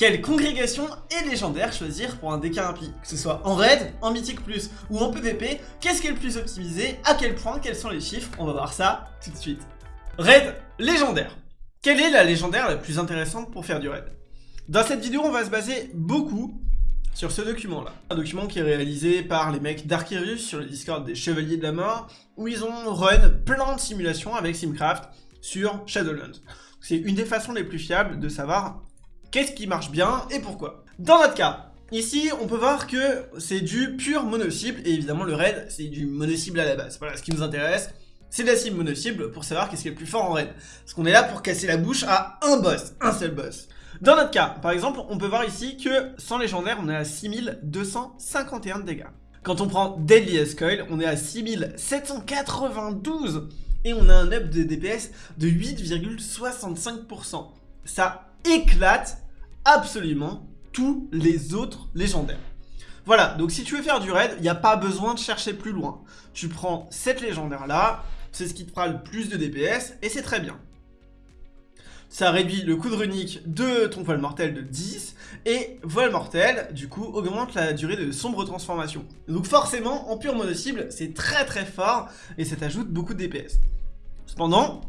Quelle congrégation et légendaire choisir pour un DK Que ce soit en raid, en mythique plus ou en PvP, qu'est-ce qui est le plus optimisé? À quel point? Quels sont les chiffres? On va voir ça tout de suite. Raid légendaire. Quelle est la légendaire la plus intéressante pour faire du raid? Dans cette vidéo, on va se baser beaucoup sur ce document-là. Un document qui est réalisé par les mecs d'Archerius sur le Discord des Chevaliers de la Mort, où ils ont run plein de simulations avec Simcraft sur Shadowlands. C'est une des façons les plus fiables de savoir qu'est-ce qui marche bien et pourquoi. Dans notre cas, ici on peut voir que c'est du pur mono-cible, et évidemment le raid c'est du mono-cible à la base. Voilà, ce qui nous intéresse, c'est de la cible mono-cible pour savoir qu'est-ce qui est le plus fort en raid. Parce qu'on est là pour casser la bouche à un boss, un seul boss. Dans notre cas, par exemple, on peut voir ici que sans légendaire, on est à 6251 de dégâts. Quand on prend Deadly Escoil, on est à 6792 et on a un up de DPS de 8,65%. Ça éclate absolument tous les autres légendaires. Voilà, donc si tu veux faire du raid, il n'y a pas besoin de chercher plus loin. Tu prends cette légendaire là, c'est ce qui te fera le plus de DPS, et c'est très bien. Ça réduit le coup de runique de ton voile mortel de 10, et voile mortel, du coup, augmente la durée de sombre transformation. Donc forcément, en pure mono cible, c'est très très fort, et ça t'ajoute beaucoup de DPS. Cependant,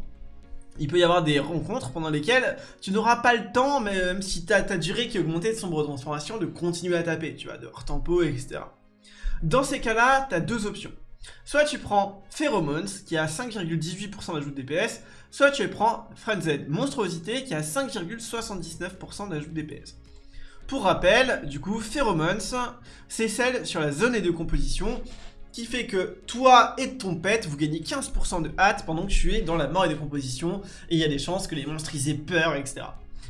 il peut y avoir des rencontres pendant lesquelles tu n'auras pas le temps, même si tu as ta durée qui est augmentée de sombre transformation, de continuer à taper, tu vois, de tempo, etc. Dans ces cas-là, tu as deux options. Soit tu prends Pheromones, qui a 5,18% d'ajout de DPS, soit tu prends Frenzy Monstruosité, qui a 5,79% d'ajout de DPS. Pour rappel, du coup, Pheromones, c'est celle sur la zone et de composition qui fait que toi et ton pet, vous gagnez 15% de hâte pendant que tu es dans la mort et décomposition, et il y a des chances que les monstres ils aient peur, etc.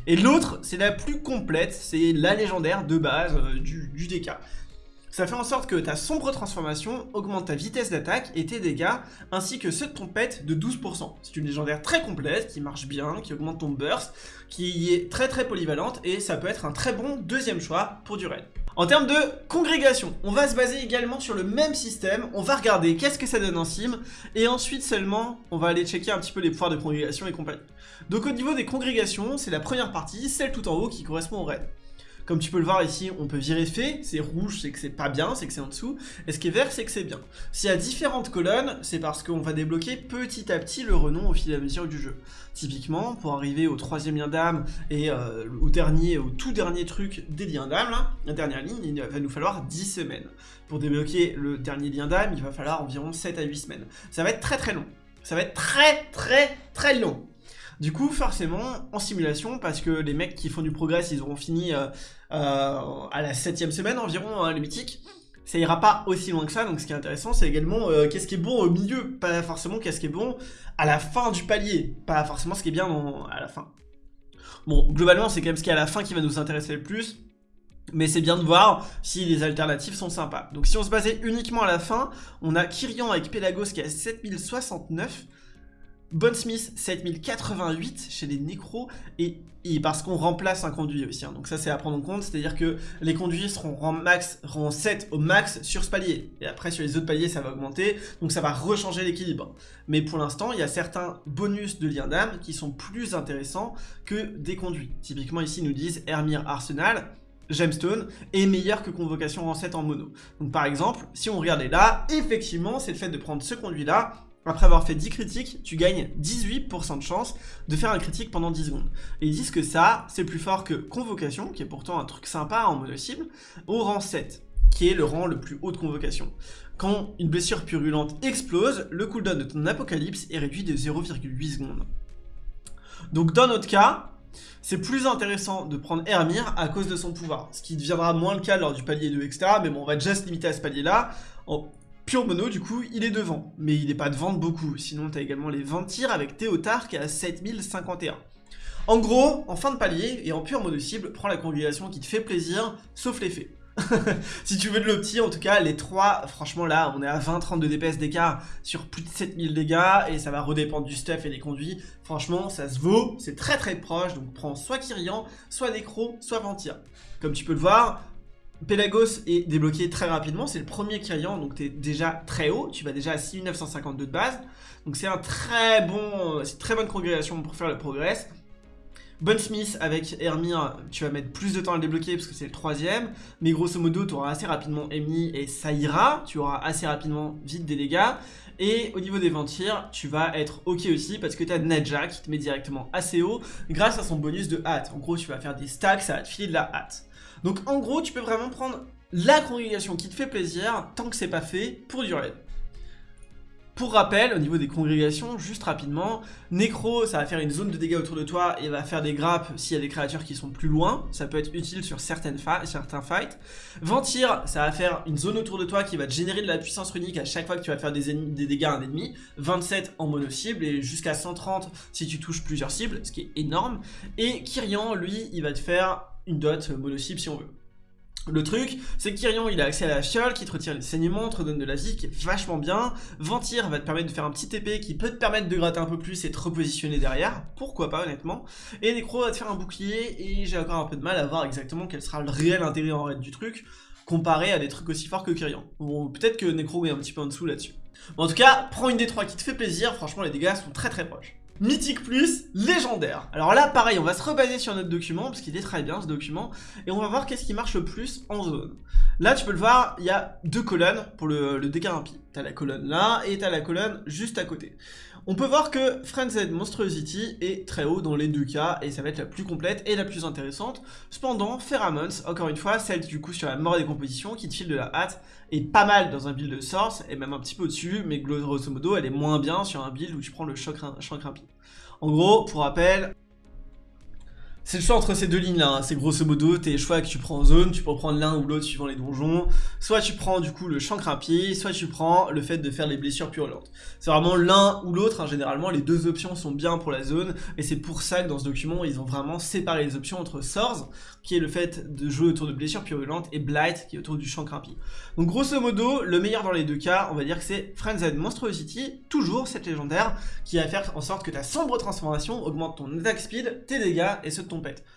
Et l'autre, c'est la plus complète, c'est la légendaire de base euh, du, du DK. Ça fait en sorte que ta sombre transformation augmente ta vitesse d'attaque et tes dégâts, ainsi que ceux de ton pet de 12%. C'est une légendaire très complète, qui marche bien, qui augmente ton burst, qui est très très polyvalente, et ça peut être un très bon deuxième choix pour du raid. En termes de congrégation, on va se baser également sur le même système, on va regarder qu'est-ce que ça donne en sim, et ensuite seulement, on va aller checker un petit peu les pouvoirs de congrégation et compagnie. Donc au niveau des congrégations, c'est la première partie, celle tout en haut qui correspond au raid. Comme tu peux le voir ici, on peut virer fait, c'est rouge, c'est que c'est pas bien, c'est que c'est en dessous, et ce qui est vert, c'est que c'est bien. S'il y a différentes colonnes, c'est parce qu'on va débloquer petit à petit le renom au fil à mesure du jeu. Typiquement, pour arriver au troisième lien d'âme et euh, au dernier, au tout dernier truc des liens d'âme, la dernière ligne, il va nous falloir 10 semaines. Pour débloquer le dernier lien d'âme, il va falloir environ 7 à 8 semaines. Ça va être très très long. Ça va être très très très long. Du coup, forcément, en simulation, parce que les mecs qui font du progrès, ils auront fini euh, euh, à la septième semaine environ, hein, le mythique, ça ira pas aussi loin que ça, donc ce qui est intéressant, c'est également euh, qu'est-ce qui est bon au milieu, pas forcément qu'est-ce qui est bon à la fin du palier, pas forcément ce qui est bien à la fin. Bon, globalement, c'est quand même ce qui est à la fin qui va nous intéresser le plus, mais c'est bien de voir si les alternatives sont sympas. Donc si on se basait uniquement à la fin, on a Kyrian avec Pelagos qui a 7069, Smith 7088 chez les nécros et, parce qu'on remplace un conduit aussi. Hein. Donc ça c'est à prendre en compte, c'est-à-dire que les conduits seront rang max, rang 7 au max sur ce palier. Et après sur les autres paliers ça va augmenter, donc ça va rechanger l'équilibre. Mais pour l'instant il y a certains bonus de lien d'âme qui sont plus intéressants que des conduits. Typiquement ici nous disent Hermir Arsenal, Gemstone est meilleur que Convocation rang 7 en mono. Donc par exemple, si on regardait là, effectivement c'est le fait de prendre ce conduit là après avoir fait 10 critiques, tu gagnes 18% de chance de faire un critique pendant 10 secondes. Et ils disent que ça, c'est plus fort que Convocation, qui est pourtant un truc sympa en mode cible, au rang 7, qui est le rang le plus haut de Convocation. Quand une blessure purulente explose, le cooldown de ton Apocalypse est réduit de 0,8 secondes. Donc dans notre cas, c'est plus intéressant de prendre Hermir à cause de son pouvoir, ce qui deviendra moins le cas lors du palier 2, etc. Mais bon, on va déjà se limiter à ce palier-là. Pure mono, du coup, il est devant. Mais il n'est pas devant de beaucoup. Sinon, tu as également les 20 tirs avec Théotard qui est à 7051. En gros, en fin de palier et en pure mono cible, prends la congrégation qui te fait plaisir, sauf l'effet. si tu veux de l'opti, en tout cas, les trois, franchement là, on est à 20-30 de DPS d'écart sur plus de 7000 dégâts, et ça va redépendre du stuff et des conduits. Franchement, ça se vaut, c'est très très proche, donc prends soit Kyrian, soit Necro, soit Ventir. Comme tu peux le voir, Pelagos est débloqué très rapidement, c'est le premier Kyrian, donc tu es déjà très haut, tu vas déjà à 6952 de base, donc c'est un très bon, c'est une très bonne congrégation pour faire le progrès. Bonne Smith avec Hermir, tu vas mettre plus de temps à le débloquer parce que c'est le troisième. Mais grosso modo, tu auras assez rapidement Emi et ça ira. Tu auras assez rapidement vite des dégâts. Et au niveau des ventires, tu vas être ok aussi parce que tu as Nadja qui te met directement assez haut grâce à son bonus de hâte. En gros, tu vas faire des stacks, ça va te filer de la hâte. Donc en gros, tu peux vraiment prendre la congrégation qui te fait plaisir tant que c'est pas fait pour du raid. Pour rappel, au niveau des congrégations, juste rapidement, Necro, ça va faire une zone de dégâts autour de toi et va faire des grappes s'il y a des créatures qui sont plus loin. Ça peut être utile sur certains fights. Ventir, ça va faire une zone autour de toi qui va te générer de la puissance runique à chaque fois que tu vas faire des, des dégâts à un ennemi. 27 en mono-cible et jusqu'à 130 si tu touches plusieurs cibles, ce qui est énorme. Et Kyrian, lui, il va te faire une dot mono-cible si on veut. Le truc, c'est que Kyrian, il a accès à la fiole qui te retire les saignements, te redonne de la vie, qui est vachement bien. Ventir va te permettre de faire un petit TP qui peut te permettre de gratter un peu plus et te repositionner derrière. Pourquoi pas, honnêtement. Et Necro va te faire un bouclier, et j'ai encore un peu de mal à voir exactement quel sera le réel intérêt en raid du truc, comparé à des trucs aussi forts que Kyrian. Bon, peut-être que Necro est un petit peu en dessous là-dessus. en tout cas, prends une des trois qui te fait plaisir, franchement les dégâts sont très très proches. Mythique plus, légendaire. Alors là, pareil, on va se rebaser sur notre document, parce qu'il est très bien ce document, et on va voir qu'est-ce qui marche le plus en zone. Là, tu peux le voir, il y a deux colonnes pour le, le. T'as la colonne là, et t'as la colonne juste à côté. On peut voir que Frenzied Monstrosity est très haut dans les deux cas, et ça va être la plus complète et la plus intéressante. Cependant, Pheromones, encore une fois, celle du coup sur la mort des compositions, qui te file de la hâte, est pas mal dans un build de Source, et même un petit peu au-dessus, mais grosso modo, elle est moins bien sur un build où tu prends le choc, choc. En gros, pour rappel, c'est le choix entre ces deux lignes là, hein. c'est grosso modo tes choix que tu prends en zone, tu peux prendre l'un ou l'autre suivant les donjons, soit tu prends du coup le champ crimpier, soit tu prends le fait de faire les blessures purulentes. C'est vraiment l'un ou l'autre, hein. généralement les deux options sont bien pour la zone, et c'est pour ça que dans ce document ils ont vraiment séparé les options entre Swords, qui est le fait de jouer autour de blessures purulentes, et Blight, qui est autour du champ crimpier. Donc grosso modo, le meilleur dans les deux cas, on va dire que c'est Frenzied Monstrosity, toujours cette légendaire, qui va faire en sorte que ta sombre transformation augmente ton attack speed, tes dégâts et de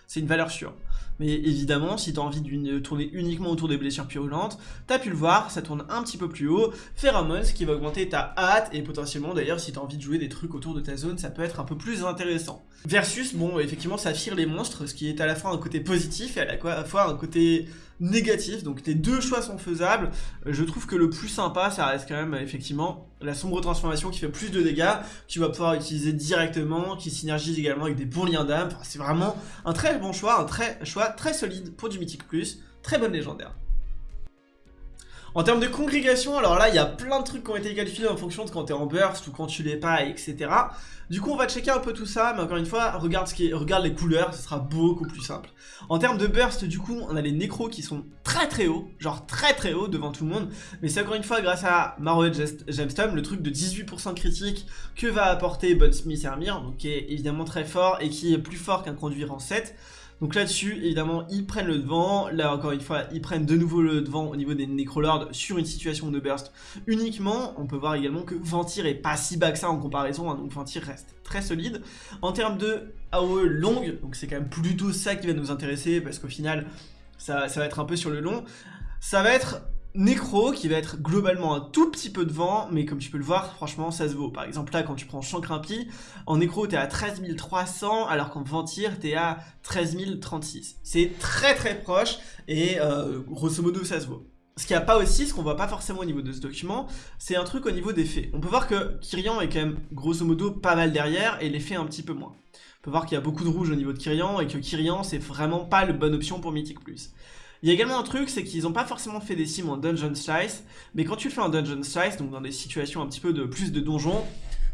c'est une valeur sûre. Mais évidemment, si tu as envie de tourner uniquement autour des blessures purulentes, tu as pu le voir, ça tourne un petit peu plus haut. Pheromones qui va augmenter ta hâte et potentiellement d'ailleurs si tu as envie de jouer des trucs autour de ta zone, ça peut être un peu plus intéressant. Versus, bon, effectivement, ça fire les monstres, ce qui est à la fois un côté positif et à la fois un côté négatif. Donc les deux choix sont faisables. Je trouve que le plus sympa, ça reste quand même effectivement la sombre transformation qui fait plus de dégâts, tu vas pouvoir utiliser directement, qui synergise également avec des bons liens d'âme. c'est vraiment un très bon choix, un très choix très solide pour du Mythic Plus. Très bonne légendaire. En termes de congrégation, alors là, il y a plein de trucs qui ont été qualifiés en fonction de quand tu es en burst ou quand tu l'es pas, etc. Du coup, on va checker un peu tout ça, mais encore une fois, regarde, ce qui regarde les couleurs, ce sera beaucoup plus simple. En termes de burst, du coup, on a les nécros qui sont très très hauts, genre très très hauts devant tout le monde, mais c'est encore une fois grâce à Marrow Gemstone, le truc de 18% critique que va apporter Bunsmith Hermir, donc qui est évidemment très fort et qui est plus fort qu'un conduire en 7. Donc là-dessus, évidemment, ils prennent le devant. Là, encore une fois, ils prennent de nouveau le devant au niveau des Necrolords sur une situation de burst uniquement. On peut voir également que Ventir est pas si bas que ça en comparaison, hein, donc Ventir reste très solide. En termes de AOE longue, donc c'est quand même plutôt ça qui va nous intéresser, parce qu'au final, ça, ça va être un peu sur le long. Ça va être Necro qui va être globalement un tout petit peu devant, mais comme tu peux le voir, franchement ça se vaut. Par exemple là, quand tu prends Chancrimpi, en Necro t'es à 13 300, alors qu'en Ventir t'es à 13 036. C'est très très proche, et euh, grosso modo ça se vaut. Ce qu'il n'y a pas aussi, ce qu'on voit pas forcément au niveau de ce document, c'est un truc au niveau des faits. On peut voir que Kyrian est quand même grosso modo pas mal derrière, et les faits un petit peu moins. On peut voir qu'il y a beaucoup de rouge au niveau de Kyrian, et que Kyrian c'est vraiment pas la bonne option pour Mythic+. Il y a également un truc, c'est qu'ils n'ont pas forcément fait des sims en Dungeon Slice, mais quand tu fais en Dungeon Slice, donc dans des situations un petit peu de plus de donjons,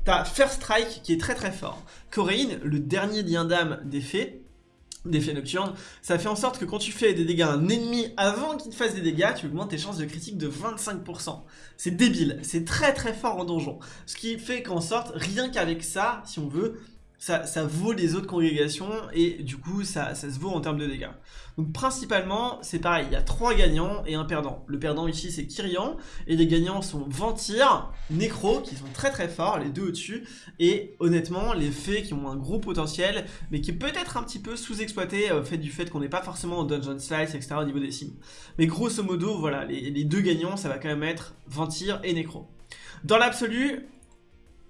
t'as First Strike qui est très très fort. Coréine, le dernier lien d'âme des fées, des fées nocturnes, ça fait en sorte que quand tu fais des dégâts à un ennemi avant qu'il te fasse des dégâts, tu augmentes tes chances de critique de 25%. C'est débile, c'est très très fort en donjon. Ce qui fait qu'en sorte, rien qu'avec ça, si on veut, ça, vaut les autres congrégations et du coup ça, se vaut en termes de dégâts. Donc principalement c'est pareil, il y a trois gagnants et un perdant. Le perdant ici c'est Kyrian et les gagnants sont Ventir, Necro qui sont très très forts, les deux au-dessus et honnêtement les fées qui ont un gros potentiel mais qui peut être un petit peu sous-exploité au fait du fait qu'on n'est pas forcément en Dungeon Slice etc au niveau des sims. Mais grosso modo voilà, les, les deux gagnants ça va quand même être Ventir et Necro. Dans l'absolu,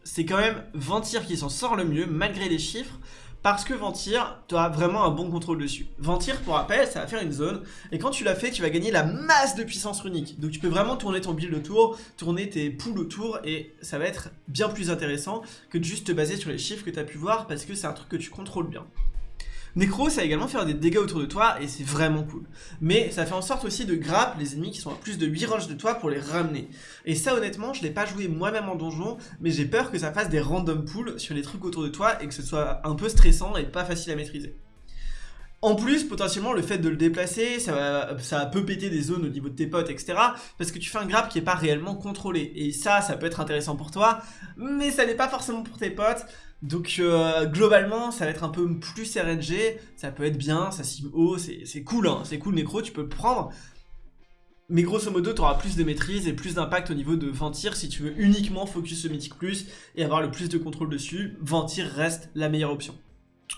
c'est quand même Ventir qui s'en sort le mieux, malgré les chiffres, parce que Ventir, tu as vraiment un bon contrôle dessus. Ventir, pour rappel, ça va faire une zone, et quand tu l'as fait, tu vas gagner la masse de puissance runique. Donc tu peux vraiment tourner ton build autour, tourner tes poules autour, et ça va être bien plus intéressant que de juste te baser sur les chiffres que tu as pu voir, parce que c'est un truc que tu contrôles bien. Necro, ça va également faire des dégâts autour de toi et c'est vraiment cool. Mais ça fait en sorte aussi de grappe les ennemis qui sont à plus de 8 ranges de toi pour les ramener. Et ça honnêtement, je l'ai pas joué moi-même en donjon, mais j'ai peur que ça fasse des random pulls sur les trucs autour de toi et que ce soit un peu stressant et pas facile à maîtriser. En plus, potentiellement, le fait de le déplacer, ça, va, ça peut péter des zones au niveau de tes potes, etc. Parce que tu fais un grab qui est pas réellement contrôlé. Et ça, ça peut être intéressant pour toi, mais ça n'est pas forcément pour tes potes. Donc euh, globalement, ça va être un peu plus RNG, ça peut être bien, ça sim haut, c'est cool, hein, c'est cool Necro, tu peux le prendre. Mais grosso modo, tu auras plus de maîtrise et plus d'impact au niveau de Ventir si tu veux uniquement focus ce Mythic Plus et avoir le plus de contrôle dessus. Ventir reste la meilleure option.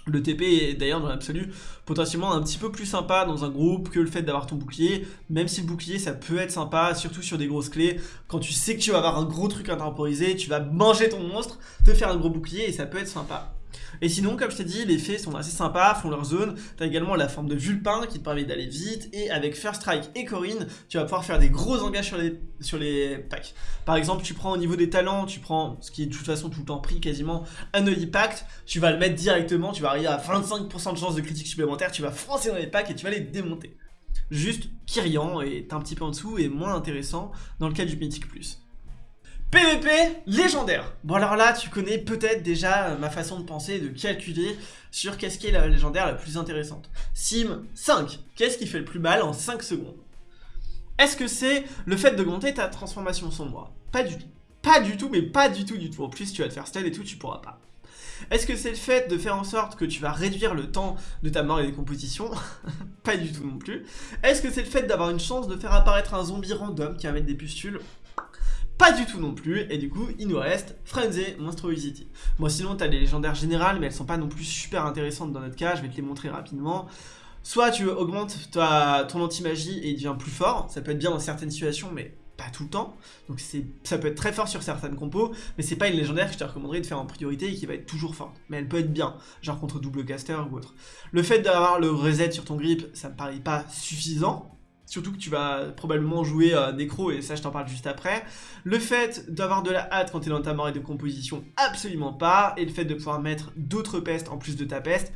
Le TP est d'ailleurs dans l'absolu potentiellement un petit peu plus sympa dans un groupe que le fait d'avoir ton bouclier, même si le bouclier ça peut être sympa, surtout sur des grosses clés, quand tu sais que tu vas avoir un gros truc à temporiser, tu vas manger ton monstre, te faire un gros bouclier et ça peut être sympa. Et sinon, comme je t'ai dit, les fées sont assez sympas, font leur zone. T'as également la forme de Vulpin qui te permet d'aller vite. Et avec First Strike et Corinne, tu vas pouvoir faire des gros engages sur les, sur packs. Par exemple, tu prends au niveau des talents, tu prends, ce qui est de toute façon tout le temps pris quasiment, un Holy Pact. Tu vas le mettre directement, tu vas arriver à 25% de chance de critique supplémentaire, tu vas foncer dans les packs et tu vas les démonter. Juste Kyrian est un petit peu en dessous et moins intéressant dans le cas du Mythic Plus. PVP légendaire Bon alors là, tu connais peut-être déjà euh, ma façon de penser, de calculer sur qu'est-ce qui est la légendaire la plus intéressante. Sim 5, qu'est-ce qui fait le plus mal en 5 secondes? Est-ce que c'est le fait d'augmenter ta transformation sombre? Pas du tout. Pas du tout, mais pas du tout du tout. En plus, tu vas te faire style et tout, tu pourras pas. Est-ce que c'est le fait de faire en sorte que tu vas réduire le temps de ta mort et des compositions? Pas du tout non plus. Est-ce que c'est le fait d'avoir une chance de faire apparaître un zombie random qui va mettre des pustules? Pas du tout non plus, et du coup, il nous reste Frenzy Monstrosity. Bon, sinon, t'as les légendaires générales, mais elles sont pas non plus super intéressantes dans notre cas, je vais te les montrer rapidement. Soit tu augmentes ta, ton anti-magie et il devient plus fort, ça peut être bien dans certaines situations, mais pas tout le temps. Donc ça peut être très fort sur certaines compos, mais c'est pas une légendaire que je te recommanderais de faire en priorité et qui va être toujours forte. Mais elle peut être bien, genre contre double caster ou autre. Le fait d'avoir le reset sur ton grip, ça me paraît pas suffisant, Surtout que tu vas probablement jouer euh, Necro, et ça je t'en parle juste après. Le fait d'avoir de la hâte quand tu es dans ta marée de composition, absolument pas. Et le fait de pouvoir mettre d'autres pestes en plus de ta peste,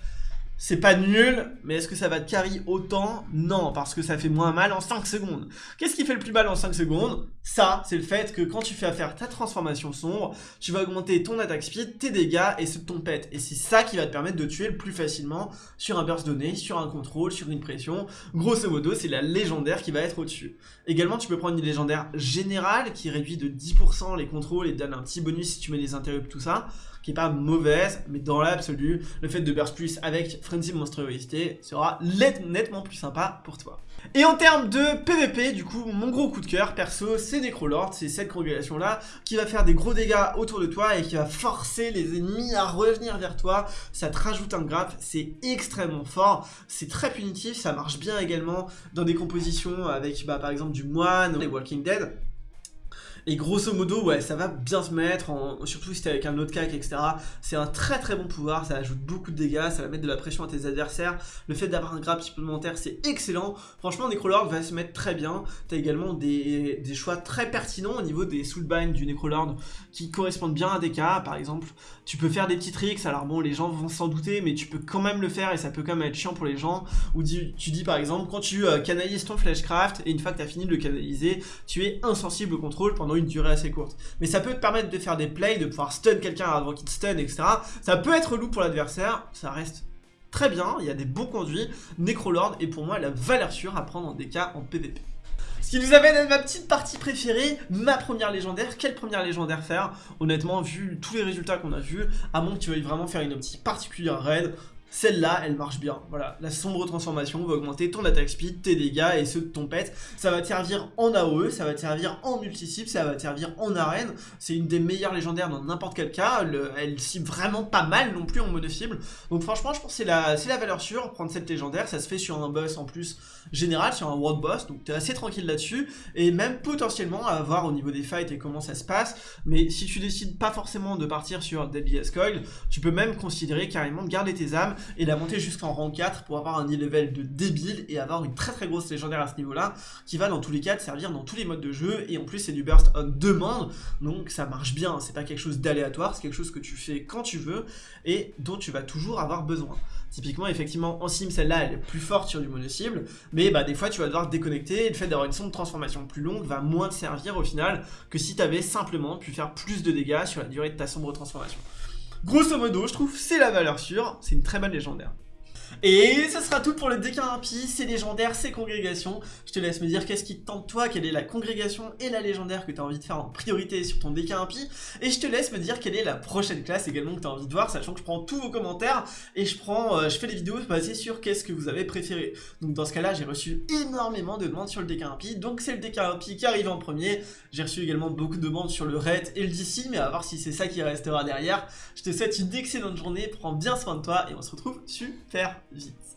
c'est pas nul, mais est-ce que ça va te carry autant? Non, parce que ça fait moins mal en 5 secondes. Qu'est-ce qui fait le plus mal en 5 secondes? Ça, c'est le fait que quand tu fais faire ta transformation sombre, tu vas augmenter ton attaque speed, tes dégâts et ceux de ton pet. Et c'est ça qui va te permettre de tuer le plus facilement sur un burst donné, sur un contrôle, sur une pression. Grosso modo, c'est la légendaire qui va être au-dessus. Également, tu peux prendre une légendaire générale qui réduit de 10% les contrôles et donne un petit bonus si tu mets les interrupts, tout ça qui est pas mauvaise, mais dans l'absolu, le fait de burst plus avec Frenzy Monstruosité sera nettement plus sympa pour toi. Et en termes de PVP, du coup, mon gros coup de cœur, perso, c'est Necrolord, c'est cette congrégation-là, qui va faire des gros dégâts autour de toi et qui va forcer les ennemis à revenir vers toi. Ça te rajoute un graphe, c'est extrêmement fort, c'est très punitif, ça marche bien également dans des compositions avec, bah, par exemple, du moine, les Walking Dead. Et grosso modo, ouais, ça va bien se mettre, surtout si t'es avec un autre cac, etc. C'est un très très bon pouvoir, ça ajoute beaucoup de dégâts, ça va mettre de la pression à tes adversaires. Le fait d'avoir un grab supplémentaire, c'est excellent. Franchement, Necrolord va se mettre très bien. T'as également des, choix très pertinents au niveau des soulbind du Necrolord qui correspondent bien à des cas. Par exemple, tu peux faire des petits tricks, alors bon, les gens vont s'en douter, mais tu peux quand même le faire et ça peut quand même être chiant pour les gens. Ou tu, dis par exemple, quand tu euh, canalises ton flashcraft et une fois que t'as fini de le canaliser, tu es insensible au contrôle pendant une durée assez courte. Mais ça peut te permettre de faire des plays, de pouvoir stun quelqu'un avant qu'il te stun, etc. Ça peut être lourd pour l'adversaire, ça reste très bien, il y a des bons conduits. Necrolord est pour moi la valeur sûre à prendre en DK en PvP. Ce qui nous amène à ma petite partie préférée, ma première légendaire. Quelle première légendaire faire? Honnêtement, vu tous les résultats qu'on a vus, à moins que tu veuilles vraiment faire une optique particulière raid, celle-là, elle marche bien. Voilà, la sombre transformation va augmenter ton attaque speed, tes dégâts et ceux de ton pet. Ça va te servir en AOE, ça va te servir en multi-cible, ça va te servir en arène. C'est une des meilleures légendaires dans n'importe quel cas. elle cible vraiment pas mal non plus en mode cible. Donc franchement, je pense que c'est la, la valeur sûre. Prendre cette légendaire, ça se fait sur un boss en plus général, sur un world boss. Donc t'es assez tranquille là-dessus. Et même potentiellement à voir au niveau des fights et comment ça se passe. Mais si tu décides pas forcément de partir sur Deadly Coil, tu peux même considérer carrément de garder tes âmes et la monter jusqu'en rang 4 pour avoir un e-level de débile et avoir une très très grosse légendaire à ce niveau-là qui va dans tous les cas te servir dans tous les modes de jeu. Et en plus c'est du burst on demande donc ça marche bien, c'est pas quelque chose d'aléatoire, c'est quelque chose que tu fais quand tu veux et dont tu vas toujours avoir besoin. Typiquement, effectivement, en sim, celle-là, elle est plus forte sur du mono-cible, mais bah, des fois, tu vas devoir déconnecter, et le fait d'avoir une sonde de transformation plus longue va moins te servir au final que si tu avais simplement pu faire plus de dégâts sur la durée de ta sombre transformation. Grosso modo, je trouve c'est la valeur sûre, c'est une très bonne légendaire. Et ce sera tout pour le déclin impie, c'est légendaire, c'est congrégation. Je te laisse me dire qu'est-ce qui te tente toi, quelle est la congrégation et la légendaire que tu as envie de faire en priorité sur ton déclin impie. Et je te laisse me dire quelle est la prochaine classe également que tu as envie de voir, sachant que je prends tous vos commentaires et je prends, euh, je fais des vidéos basées sur qu'est-ce que vous avez préféré. Donc dans ce cas-là, j'ai reçu énormément de demandes sur le déclin impie, donc c'est le déclin impie qui arrive en premier. J'ai reçu également beaucoup de demandes sur le raid et le DC, mais à voir si c'est ça qui restera derrière. Je te souhaite une excellente journée, prends bien soin de toi et on se retrouve super vite.